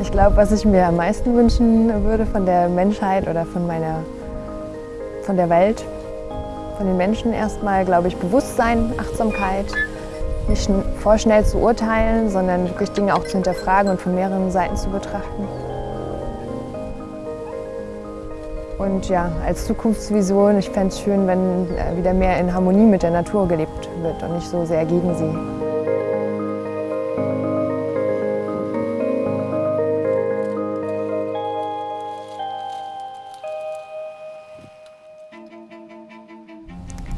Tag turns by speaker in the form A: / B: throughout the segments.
A: Ich glaube, was ich mir am meisten wünschen würde von der Menschheit oder von meiner, von der Welt, von den Menschen erstmal, glaube ich, Bewusstsein, Achtsamkeit, nicht vorschnell zu urteilen, sondern wirklich Dinge auch zu hinterfragen und von mehreren Seiten zu betrachten. Und ja, als Zukunftsvision, ich fände es schön, wenn äh, wieder mehr in Harmonie mit der Natur gelebt wird und nicht so sehr gegen sie.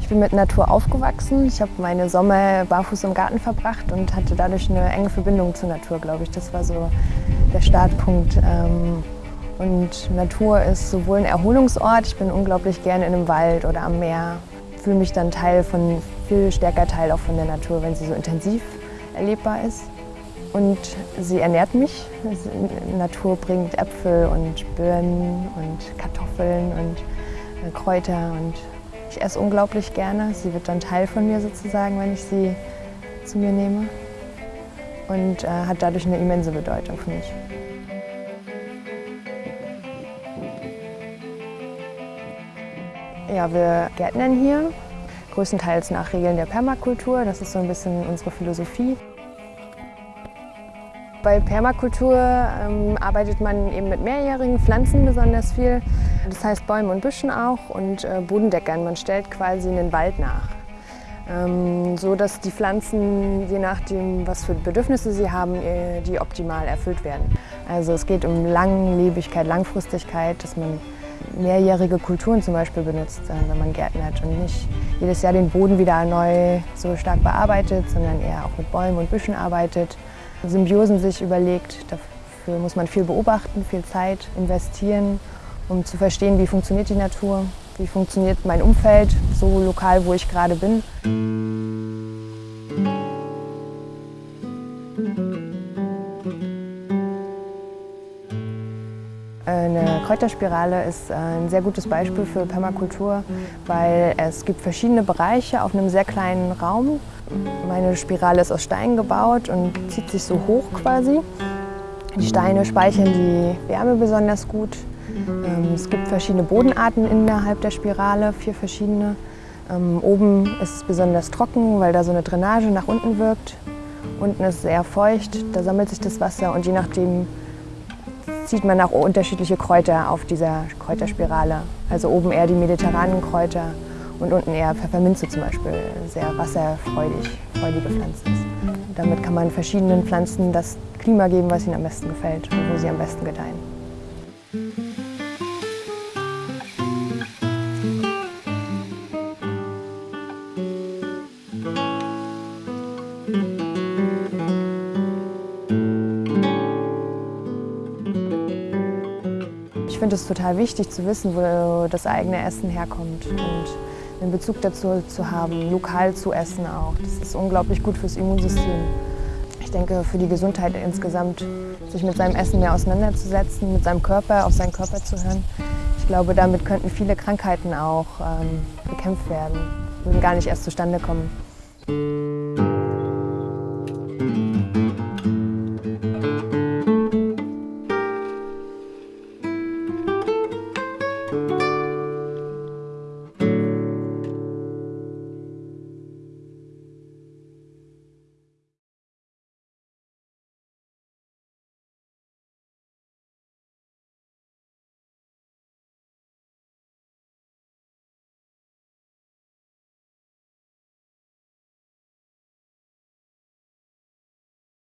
A: Ich bin mit Natur aufgewachsen. Ich habe meine Sommer barfuß im Garten verbracht und hatte dadurch eine enge Verbindung zur Natur, glaube ich. Das war so der Startpunkt. Ähm, und Natur ist sowohl ein Erholungsort, ich bin unglaublich gerne in einem Wald oder am Meer, fühle mich dann Teil von, viel stärker Teil auch von der Natur, wenn sie so intensiv erlebbar ist. Und sie ernährt mich. Die Natur bringt Äpfel und Birnen und Kartoffeln und äh, Kräuter und ich esse unglaublich gerne. Sie wird dann Teil von mir sozusagen, wenn ich sie zu mir nehme und äh, hat dadurch eine immense Bedeutung für mich. Ja, wir gärtnern hier, größtenteils nach Regeln der Permakultur. Das ist so ein bisschen unsere Philosophie. Bei Permakultur ähm, arbeitet man eben mit mehrjährigen Pflanzen besonders viel. Das heißt Bäumen und Büschen auch und äh, Bodendeckern. Man stellt quasi einen Wald nach. Ähm, so dass die Pflanzen, je nachdem, was für Bedürfnisse sie haben, äh, die optimal erfüllt werden. Also es geht um Langlebigkeit, Langfristigkeit, dass man mehrjährige Kulturen zum Beispiel benutzt, äh, wenn man gärtnert und nicht jedes Jahr den Boden wieder neu so stark bearbeitet, sondern eher auch mit Bäumen und Büschen arbeitet, Symbiosen sich überlegt. Dafür muss man viel beobachten, viel Zeit investieren, um zu verstehen, wie funktioniert die Natur, wie funktioniert mein Umfeld, so lokal, wo ich gerade bin. Eine Kräuterspirale ist ein sehr gutes Beispiel für Permakultur, weil es gibt verschiedene Bereiche auf einem sehr kleinen Raum. Meine Spirale ist aus Stein gebaut und zieht sich so hoch quasi. Die Steine speichern die Wärme besonders gut. Ähm, es gibt verschiedene Bodenarten innerhalb der Spirale, vier verschiedene. Ähm, oben ist es besonders trocken, weil da so eine Drainage nach unten wirkt. Unten ist es sehr feucht, da sammelt sich das Wasser und je nachdem, sieht man auch unterschiedliche Kräuter auf dieser Kräuterspirale. Also oben eher die mediterranen Kräuter und unten eher Pfefferminze zum Beispiel, sehr wasserfreudig, freudige Pflanzen. Damit kann man verschiedenen Pflanzen das Klima geben, was ihnen am besten gefällt und wo sie am besten gedeihen. Finde es total wichtig zu wissen, wo das eigene Essen herkommt und einen Bezug dazu zu haben, lokal zu essen auch. Das ist unglaublich gut fürs Immunsystem. Ich denke, für die Gesundheit insgesamt, sich mit seinem Essen mehr auseinanderzusetzen, mit seinem Körper, auf seinen Körper zu hören. Ich glaube, damit könnten viele Krankheiten auch ähm, bekämpft werden, würden gar nicht erst zustande kommen.